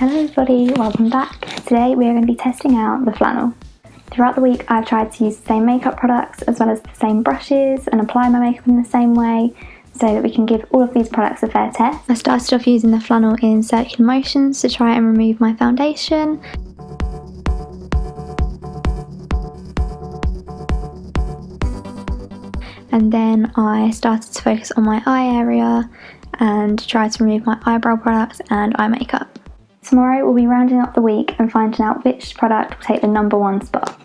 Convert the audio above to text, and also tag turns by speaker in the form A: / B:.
A: Hello everybody, welcome back. Today we are going to be testing out the flannel. Throughout the week I've tried to use the same makeup products as well as the same brushes and apply my makeup in the same way so that we can give all of these products a fair test. I started off using the flannel in circular motions to try and remove my foundation. And then I started to focus on my eye area and try to remove my eyebrow products and eye makeup. Tomorrow we'll be rounding up the week and finding out which product will take the number one spot.